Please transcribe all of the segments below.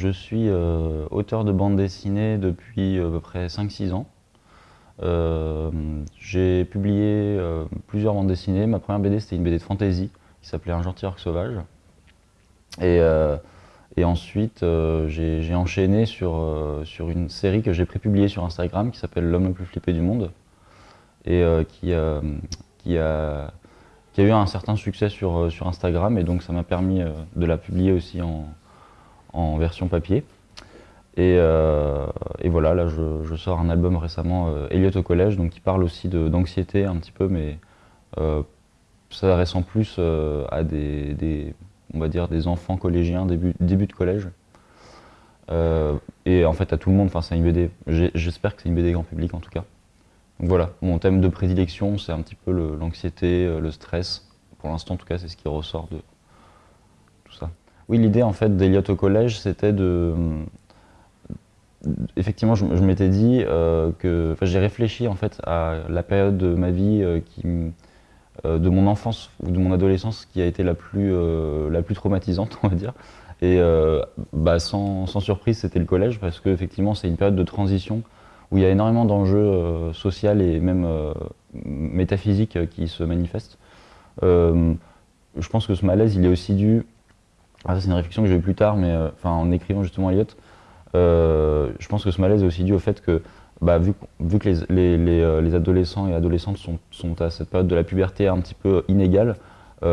Je suis euh, auteur de bande dessinée depuis à peu près 5-6 ans. Euh, j'ai publié euh, plusieurs bandes dessinées. Ma première BD, c'était une BD de fantasy qui s'appelait Un gentil orc sauvage. Et, ensuite, j'ai enchaîné sur, sur une série que j'ai prépubliée sur Instagram qui s'appelle L'homme le plus flippé du monde et qui, qui a qui a eu un certain succès sur, euh, sur Instagram et donc ça m'a permis euh, de la publier aussi en, en version papier. Et, euh, voilà, là je, sors un album récemment, Elliot au collège, donc qui parle aussi d'anxiété un petit peu, mais euh, s'adressant plus à des, on va dire, des enfants collégiens, début, début de collège. et en fait à tout le monde, enfin c'est une BD, j'espère que c'est une BD grand public en tout cas. Donc voilà, mon thème de prédilection, c'est un petit peu l'anxiété, euh, le, stress. Pour l'instant, en tout cas, c'est ce qui ressort de ça. Oui, l'idée en fait d'Eliott au collège, c'était de... Effectivement, je, m'étais dit euh, que... Enfin, j'ai réfléchi en fait à la période de ma vie euh, qui, de mon enfance ou de mon adolescence qui a été la plus, la plus traumatisante, on va dire. Et bah, sans, sans, surprise, c'était le collège parce qu'effectivement, c'est une période de transition où il y a énormément d'enjeux euh, sociaux et même euh, métaphysiques euh, qui se manifestent. je pense que ce malaise, il est aussi dû, ah, c'est une réflexion que j'ai eue plus tard, mais enfin, en écrivant justement Elliot, je pense que ce malaise est aussi dû au fait que bah, vu, que les, les, les, adolescents et adolescentes sont, à cette période de la puberté un petit peu inégale,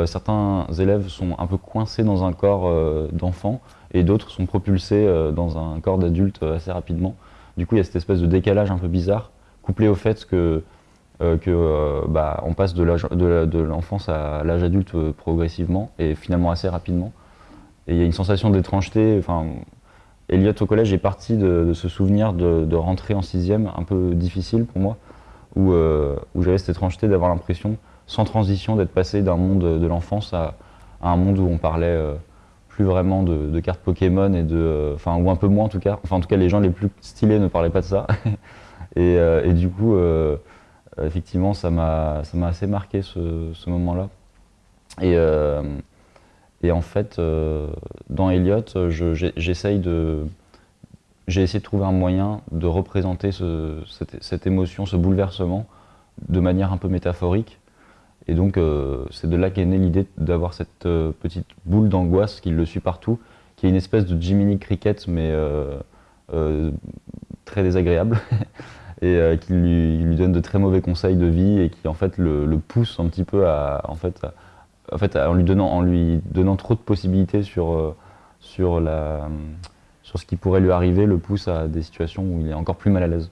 certains élèves sont un peu coincés dans un corps d'enfant et d'autres sont propulsés dans un corps d'adulte assez rapidement. Du coup, il y a cette espèce de décalage un peu bizarre, couplé au fait que, euh, euh, bah, passe de l'enfance à l'âge adulte euh, progressivement et finalement assez rapidement. Et il y a une sensation d'étrangeté. Enfin, Elliot au collège est parti de, ce souvenir de, rentrer en sixième, un peu difficile pour moi, où, où j'avais cette étrangeté d'avoir l'impression, sans transition, d'être passé d'un monde de l'enfance à, un monde où on parlait plus vraiment de, cartes Pokémon et de, enfin ou un peu moins en tout cas. Enfin en tout cas les gens les plus stylés ne parlaient pas de ça. et, euh, du coup, euh, effectivement, ça m'a ça m'a assez marqué ce, ce moment-là. Et, euh, et en fait, dans Elliot, j'essaye de j'ai essayé de trouver un moyen de représenter ce, cette, émotion, ce bouleversement de manière un peu métaphorique. Et donc, euh, c'est de là qu'est née l'idée d'avoir cette euh, petite boule d'angoisse qui le suit partout, qui est une espèce de Jiminy Cricket, mais euh, très désagréable, et qui lui, donne de très mauvais conseils de vie et qui en fait le, pousse un petit peu à, en fait, en, fait, en lui donnant, trop de possibilités sur, sur, ce qui pourrait lui arriver, le pousse à des situations où il est encore plus mal à l'aise.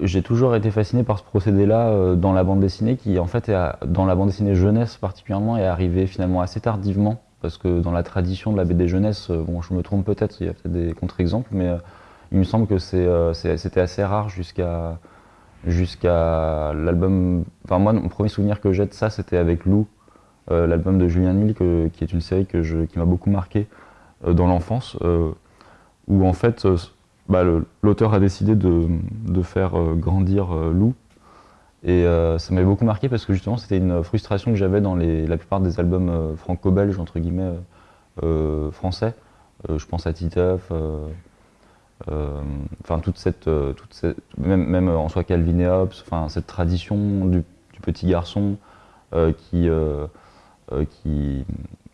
J'ai toujours été fasciné par ce procédé-là euh, dans la bande dessinée, qui en fait, dans la bande dessinée jeunesse particulièrement, est arrivé finalement assez tardivement, parce que dans la tradition de la BD jeunesse, euh, bon, je me trompe peut-être, il y a peut-être des contre-exemples, mais euh, il me semble que c'était assez rare jusqu'à jusqu'à l'album. Enfin, moi, mon premier souvenir que j'ai de ça, c'était avec Lou, l'album de Julien Nil, qui est une série que je, qui m'a beaucoup marqué dans l'enfance, où en fait bah, l'auteur a décidé de, de faire euh, grandir euh, Lou. Et euh, ça m'avait beaucoup marqué parce que justement c'était une frustration que j'avais dans les, la plupart des albums franco-belges, entre guillemets, français. je pense à Titeuf, enfin toute cette, toute même, même, en soi Calvin et Hobbes, enfin cette tradition du petit garçon qui, qui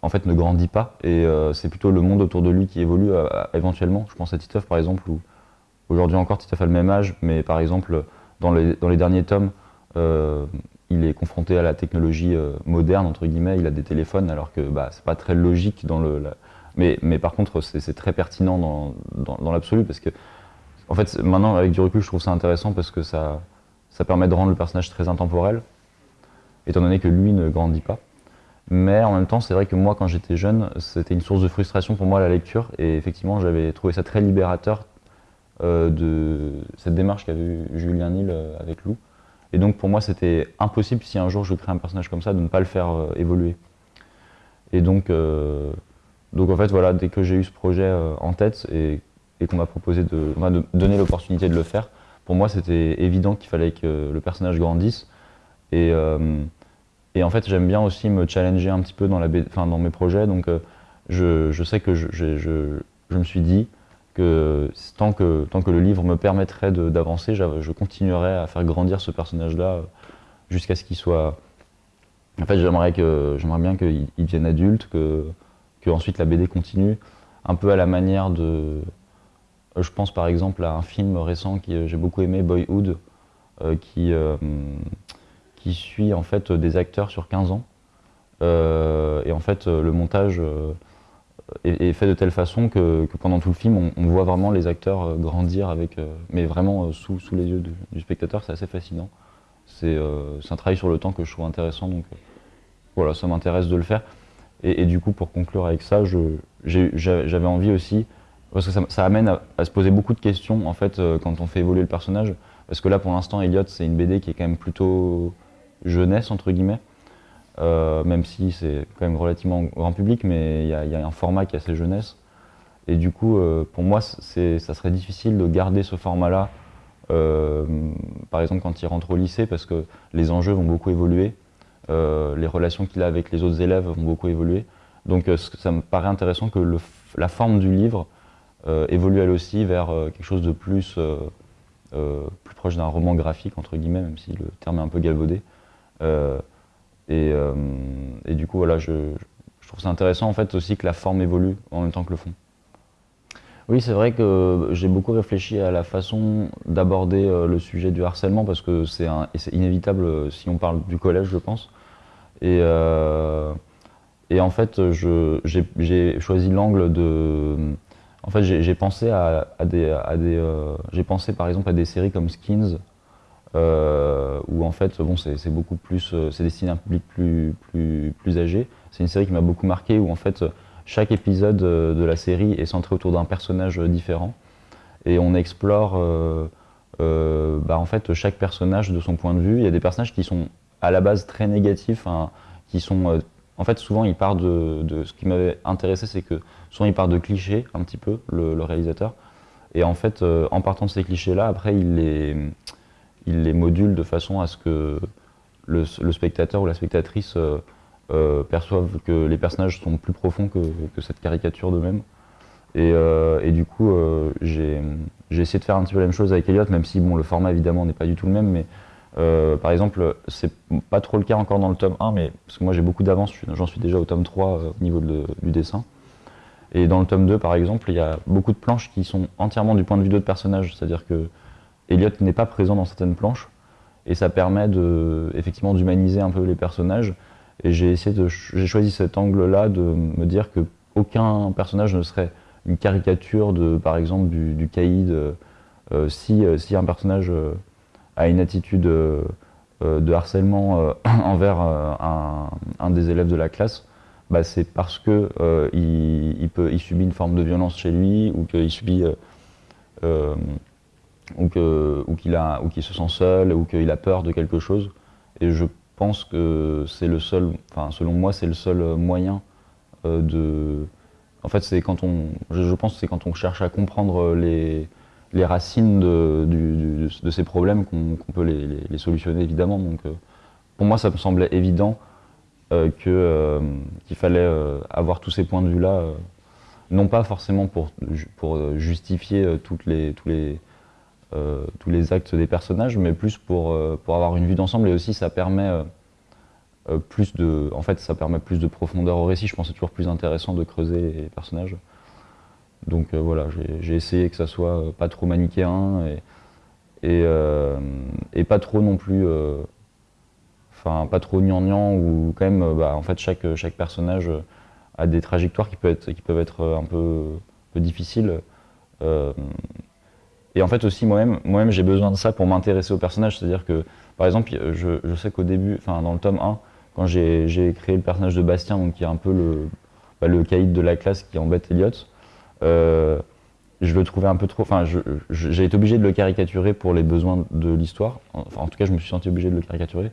en fait ne grandit pas et euh, c'est plutôt le monde autour de lui qui évolue euh, éventuellement. Je pense à Titeuf par exemple où aujourd'hui encore Titeuf a le même âge mais par exemple dans les, dans les derniers tomes euh, il est confronté à la technologie moderne entre guillemets, il a des téléphones alors que bah, c'est pas très logique dans le... Mais, mais par contre c'est très pertinent dans, dans, dans l'absolu parce que en fait maintenant avec du recul je trouve ça intéressant parce que ça, ça permet de rendre le personnage très intemporel étant donné que lui ne grandit pas. Mais en même temps, c'est vrai que moi, quand j'étais jeune, c'était une source de frustration pour moi la lecture. Et effectivement, j'avais trouvé ça très libérateur euh, de cette démarche qu'avait eu Julien Nil euh, avec Lou. Et donc pour moi, c'était impossible si un jour je crée un personnage comme ça de ne pas le faire euh, évoluer. Et donc, donc en fait, voilà, dès que j'ai eu ce projet en tête et, qu'on m'a proposé de, de donner l'opportunité de le faire, pour moi, c'était évident qu'il fallait que le personnage grandisse. Et et en fait, j'aime bien aussi me challenger un petit peu dans, la, dans mes projets. Donc, euh, je, sais que je, me suis dit que tant que, le livre me permettrait d'avancer, je continuerai à faire grandir ce personnage-là jusqu'à ce qu'il soit... En fait, j'aimerais bien qu'il devienne adulte, que, ensuite la BD continue, un peu à la manière de... Je pense par exemple à un film récent que j'ai beaucoup aimé, Boyhood, euh, qui, euh, qui suit en fait des acteurs sur 15 ans. Euh, et en fait, le montage est, fait de telle façon que, pendant tout le film, on, voit vraiment les acteurs grandir, avec, mais vraiment sous, sous les yeux du, spectateur. C'est assez fascinant. C'est un travail sur le temps que je trouve intéressant. Donc voilà, ça m'intéresse de le faire. Et, du coup, pour conclure avec ça, j'avais envie aussi, parce que ça, amène à, se poser beaucoup de questions en fait quand on fait évoluer le personnage. Parce que là, pour l'instant, Elliot, c'est une BD qui est quand même plutôt jeunesse, entre guillemets. Euh, même si c'est quand même relativement grand public, mais il y, a un format qui est assez jeunesse. Et du coup, euh, pour moi, ça serait difficile de garder ce format-là, euh, par exemple quand il rentre au lycée, parce que les enjeux vont beaucoup évoluer, les relations qu'il a avec les autres élèves vont beaucoup évoluer. Donc ça me paraît intéressant que la forme du livre évolue elle aussi vers quelque chose de plus plus proche d'un roman graphique, entre guillemets, même si le terme est un peu galvaudé. Euh, euh, et, du coup, voilà, je, trouve ça intéressant en fait aussi que la forme évolue en même temps que le fond. Oui, c'est vrai que j'ai beaucoup réfléchi à la façon d'aborder le sujet du harcèlement parce que c'est inévitable si on parle du collège, je pense. Et, en fait, j'ai choisi l'angle de, en fait, j'ai pensé à, des, euh, j'ai pensé par exemple à des séries comme Skins, euh, où en fait, bon, c'est beaucoup plus, euh, c'est destiné à un public plus, plus, plus âgé. C'est une série qui m'a beaucoup marqué, où en fait, chaque épisode de la série est centré autour d'un personnage différent, et on explore, bah, en fait, chaque personnage de son point de vue. Il y a des personnages qui sont à la base très négatifs, hein, qui sont en fait, souvent, il part de, ce qui m'avait intéressé, c'est que souvent, il part de clichés, un petit peu, le, réalisateur. Et en fait, euh, en partant de ces clichés-là, après, il les, il les module de façon à ce que le, spectateur ou la spectatrice euh, euh, perçoive que les personnages sont plus profonds que, cette caricature d'eux-mêmes. Et, et, du coup, j'ai essayé de faire un petit peu la même chose avec Elliot, même si bon, le format, évidemment, n'est pas du tout le même, mais euh, par exemple, c'est pas trop le cas encore dans le tome 1, mais parce que moi j'ai beaucoup d'avance, j'en suis déjà au tome 3 euh, au niveau du dessin. Et dans le tome 2, par exemple, il y a beaucoup de planches qui sont entièrement du point de vue d'autres personnages, c'est-à-dire que Elliot n'est pas présent dans certaines planches, et ça permet de, effectivement d'humaniser un peu les personnages. Et j'ai essayé de, j'ai choisi cet angle-là de me dire que aucun personnage ne serait une caricature de, par exemple, du, caïd. Euh, si, si un personnage a une attitude euh, euh, de harcèlement euh, envers un, des élèves de la classe, bah, c'est parce que il, il subit une forme de violence chez lui ou qu'il subit ou qu'il se sent seul ou qu'il a peur de quelque chose. Et je pense que c'est le seul, enfin selon moi, c'est le seul moyen de. En fait, c'est quand on, je, pense, c'est quand on cherche à comprendre les les racines de, ces problèmes qu'on peut les, solutionner évidemment. Donc, euh, pour moi, ça me semblait évident euh, euh, qu'il fallait avoir tous ces points de vue-là, non pas forcément pour, pour justifier toutes les, tous, les, tous les actes des personnages, mais plus pour, pour avoir une vue d'ensemble et aussi ça permet plus de, en fait, ça permet plus de profondeur au récit. Je pense que c'est toujours plus intéressant de creuser les personnages. Donc euh, voilà, j'ai essayé que ça soit euh, pas trop manichéen et, euh, et, pas trop non plus, enfin pas trop gnangnan ou quand même, bah, en fait chaque, chaque personnage a des trajectoires qui peuvent être, qui peuvent être un peu, peu difficiles. Et en fait aussi moi-même, moi-même j'ai besoin de ça pour m'intéresser au personnage, c'est-à-dire que par exemple, je, sais qu'au début, enfin dans le tome 1, quand j'ai créé le personnage de Bastien, donc qui est un peu le, bah, caïd de la classe qui embête Elliot, euh, je le trouvais un peu trop. Enfin, j'ai été obligé de le caricaturer pour les besoins de l'histoire. Enfin, en tout cas, je me suis senti obligé de le caricaturer.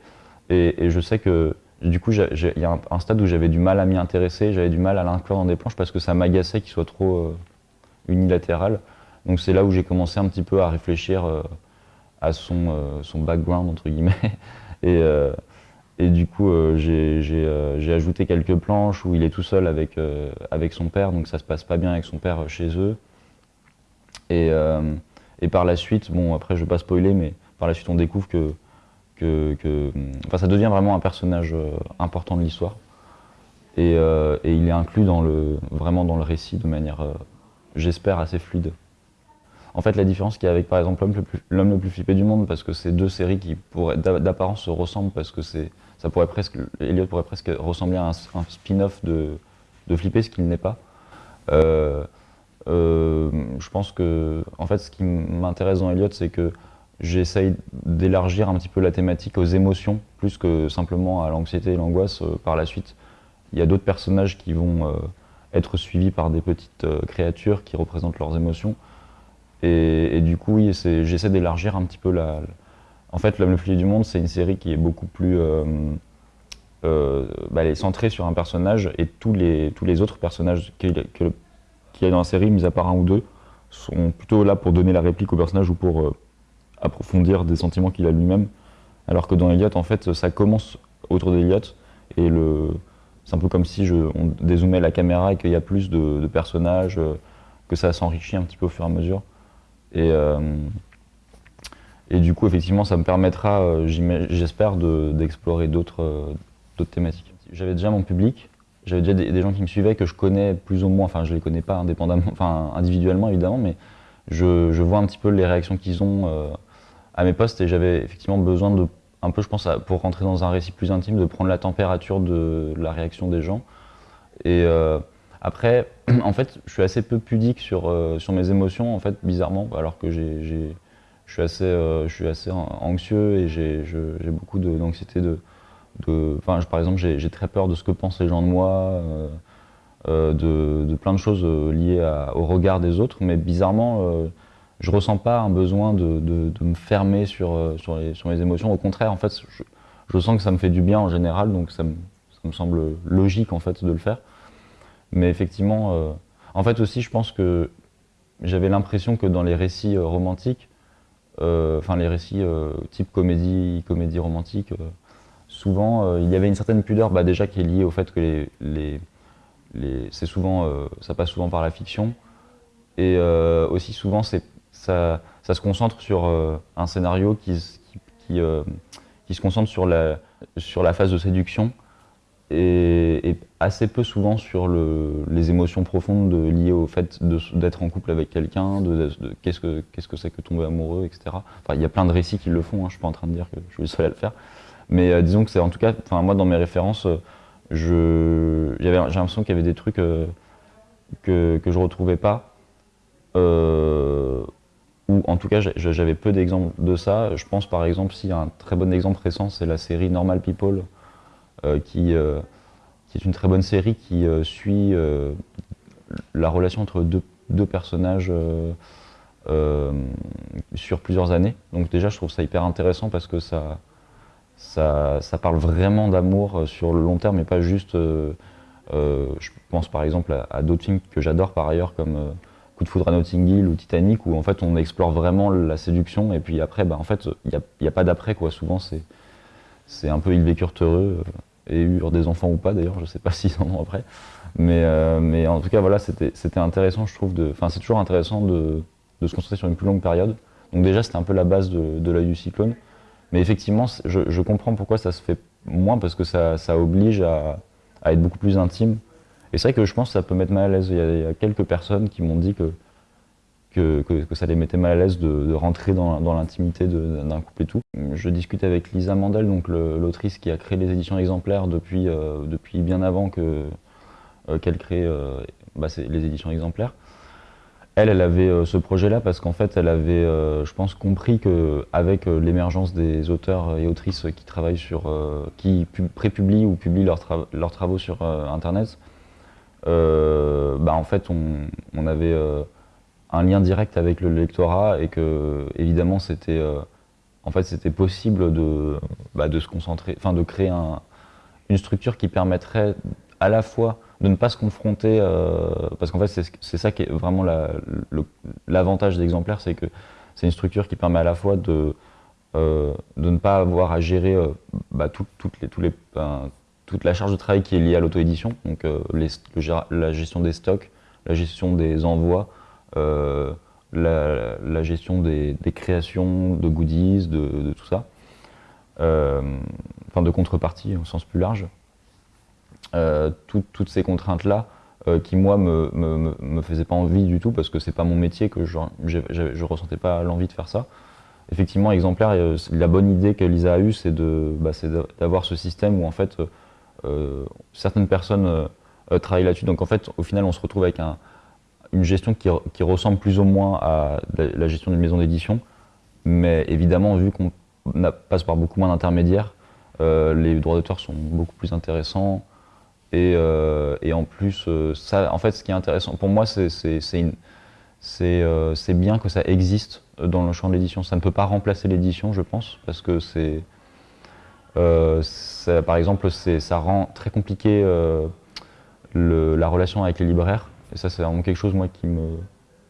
Et, je sais que, du coup, il y a un, stade où j'avais du mal à m'y intéresser, j'avais du mal à l'inclure dans des planches parce que ça m'agaçait qu'il soit trop euh, unilatéral. Donc, c'est là où j'ai commencé un petit peu à réfléchir euh, à son, son background, entre guillemets. et, Et du coup, j'ai ajouté quelques planches où il est tout seul avec, avec son père, donc ça se passe pas bien avec son père chez eux. Et, et par la suite, bon après je vais pas spoiler, mais par la suite on découvre que, que, enfin, ça devient vraiment un personnage important de l'histoire. Et, et, il est inclus dans le, vraiment dans le récit de manière, j'espère, assez fluide. En fait, la différence qu'il y a avec, par exemple, L'homme le, plus flippé du monde, parce que c'est deux séries qui, d'apparence, se ressemblent, parce que c'est, ça pourrait presque, Elliot pourrait presque ressembler à un, spin-off de, de Flipper, ce qu'il n'est pas. Euh, euh, je pense que, en fait, ce qui m'intéresse dans Elliot, c'est que j'essaye d'élargir un petit peu la thématique aux émotions, plus que simplement à l'anxiété et l'angoisse euh, par la suite. Il y a d'autres personnages qui vont être suivis par des petites créatures qui représentent leurs émotions. Et, du coup, j'essaie d'élargir un petit peu la... En fait, L'homme le plus du monde, c'est une série qui est beaucoup plus... Euh, euh, bah, elle est centrée sur un personnage et tous les, autres personnages qu'il y a dans la série, mis à part un ou deux, sont plutôt là pour donner la réplique au personnage ou pour euh, approfondir des sentiments qu'il a lui-même. Alors que dans Elliot, en fait, ça commence autour d'Elliot et c'est un peu comme si on dézoomait la caméra et qu'il y a plus de personnages, que ça s'enrichit un petit peu au fur et à mesure. Et, euh, et du coup, effectivement, ça me permettra, euh, j'espère, d'explorer d'autres euh, d'autres thématiques. J'avais déjà mon public, j'avais déjà des, gens qui me suivaient que je connais plus ou moins, enfin je les connais pas indépendamment, enfin individuellement évidemment, mais je, je vois un petit peu les réactions qu'ils ont à mes posts et j'avais effectivement besoin de, un peu je pense, pour rentrer dans un récit plus intime, de prendre la température de la réaction des gens. Et après, en fait, je suis assez peu pudique sur, euh, sur mes émotions, en fait, bizarrement, alors que je suis assez, euh, je suis assez anxieux et j'ai beaucoup d'anxiété de, de, par exemple, j'ai très peur de ce que pensent les gens de moi, euh, de, plein de choses liées au regard des autres, mais bizarrement, je ressens pas un besoin de, me fermer sur, sur, sur, mes émotions. Au contraire, en fait, je, je, sens que ça me fait du bien en général, donc ça me, ça me semble logique en fait de le faire. Mais effectivement, euh, en fait aussi, je pense que j'avais l'impression que dans les récits euh, romantiques, euh, enfin les récits type comédie, comédie romantique, souvent il y avait une certaine pudeur, bah, déjà qui est liée au fait que c'est souvent, ça passe souvent par la fiction, et aussi souvent ça, se concentre sur un scénario qui, se concentre sur la phase de séduction, et, assez peu souvent sur les émotions profondes liées au fait d'être en couple avec quelqu'un, de, qu'est-ce que c'est -ce que, tomber amoureux, etc. Enfin, il y a plein de récits qui le font, hein, je suis pas en train de dire que je suis le seul à le faire. Mais euh, disons que c'est en tout cas, moi dans mes références, j'ai l'impression qu'il y avait des trucs euh, que, que je retrouvais pas. Euh, ou en tout cas j'avais peu d'exemples de ça. Je pense par exemple, a un très bon exemple récent, c'est la série Normal People, euh, qui, euh, qui, est une très bonne série qui euh, suit la relation entre deux, personnages sur plusieurs années. Donc déjà, je trouve ça hyper intéressant parce que ça, ça, parle vraiment d'amour sur le long terme et pas juste... je pense par exemple à, d'autres films que j'adore par ailleurs comme Coup de foudre à Notting Hill ou Titanic où en fait on explore vraiment la séduction et puis après bah, en fait il n'y a, pas d'après quoi souvent c'est un peu ils vécurent heureux et eurent des enfants ou pas d'ailleurs, je sais pas s'ils en ont après. Mais, euh, mais en tout cas, voilà, c'était intéressant, je trouve. Enfin, c'est toujours intéressant de, de, se concentrer sur une plus longue période. Donc déjà, c'était un peu la base de, de du cyclone. Mais effectivement, je, je, comprends pourquoi ça se fait moins, parce que ça, ça oblige à, à, être beaucoup plus intime. Et c'est vrai que je pense que ça peut mettre mal à l'aise. Il, y a quelques personnes qui m'ont dit que que, ça les mettait mal à l'aise de, rentrer dans, l'intimité d'un couple et tout. Je discutais avec Lisa Mandel, l'autrice qui a créé les éditions exemplaires depuis, euh, bien avant euh, qu'elle crée euh, bah, les éditions exemplaires. Elle, elle avait ce projet-là parce qu'en fait, elle avait, je pense, compris qu'avec l'émergence des auteurs et autrices qui travaillent sur, qui prépublient ou publient leurs, travaux sur Internet, bah, en fait, on avait un lien direct avec le lectorat et que évidemment c'était euh, en fait c'était possible de, bah, de se concentrer, enfin de créer une structure qui permettrait à la fois de ne pas se confronter, euh, parce qu'en fait c'est ça qui est vraiment l'avantage la, d'exemplaire, c'est que c'est une structure qui permet à la fois de de ne pas avoir à gérer bah, les, tous les, toute la charge de travail qui est liée à l'auto-édition, donc la gestion des stocks, la gestion des envois, la, gestion des, créations de goodies, de, tout ça, enfin de contrepartie au sens plus large. toutes ces contraintes-là, euh, qui moi me, me, me, faisait pas envie du tout parce que c'est pas mon métier, que je, je, ressentais pas l'envie de faire ça. Effectivement, exemplaire, euh, la bonne idée que Lisa a eue, c'est bah, d'avoir ce système où en fait euh, certaines personnes travaillent là-dessus. Donc en fait, au final, on se retrouve avec un, une gestion qui, ressemble plus ou moins à la, gestion d'une maison d'édition, mais évidemment, vu qu'on passe par beaucoup moins d'intermédiaires, les droits d'auteur sont beaucoup plus intéressants. Euh, et, en plus, euh, ça, en fait, ce qui est intéressant pour moi, c'est euh, bien que ça existe dans le champ de l'édition. Ça ne peut pas remplacer l'édition, je pense, parce que c'est, par exemple, ça rend très compliqué la relation avec les libraires. Et ça, c'est vraiment quelque chose moi qui me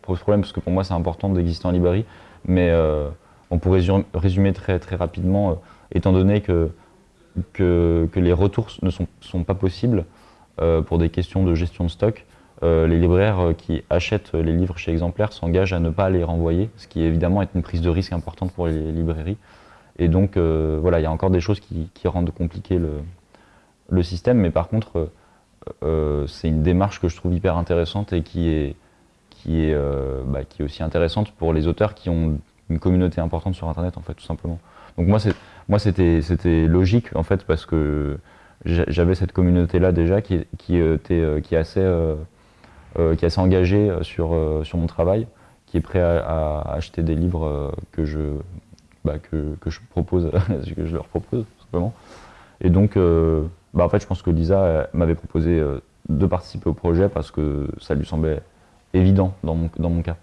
pose problème, parce que pour moi, c'est important d'exister en librairie. Mais on pourrait résumer très très rapidement, étant donné que que, les retours ne sont, pas possibles euh, pour des questions de gestion de stock. Euh, les libraires euh, qui achètent les livres chez Exemplaire s'engagent à ne pas les renvoyer, ce qui évidemment est une prise de risque importante pour les librairies. Et donc voilà, il y a encore des choses qui, rendent compliqué le, système, mais par contre, c'est une démarche que je trouve hyper intéressante et qui est, qui est, bah, qui est aussi intéressante pour les auteurs qui ont une communauté importante sur Internet, en fait, tout simplement. Donc moi, c'était logique, en fait, parce que j'avais cette communauté-là déjà qui, qui, était, euh, qui, est assez, euh, euh, qui assez engagée sur, sur mon travail, qui est prêt à, acheter des livres que je, bah, que, je propose, que je leur propose, tout simplement. Et donc, bah, en fait, je pense que Lisa m'avait proposé de participer au projet parce que ça lui semblait évident dans mon, dans mon cas.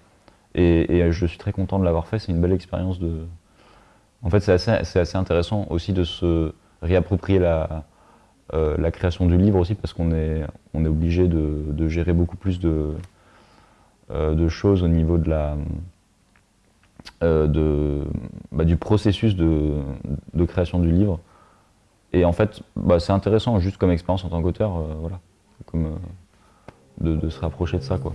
Et, je suis très content de l'avoir fait, c'est une belle expérience de... En fait, c'est assez, assez, intéressant aussi de se réapproprier la, euh, la création du livre aussi, parce qu'on est, on est obligé de, gérer beaucoup plus de, euh, de choses au niveau de la, euh, de, bah, du processus de, de, création du livre. Et en fait, bah, c'est intéressant juste comme expérience en tant qu'auteur, voilà, comme de, de, se rapprocher de ça. quoi.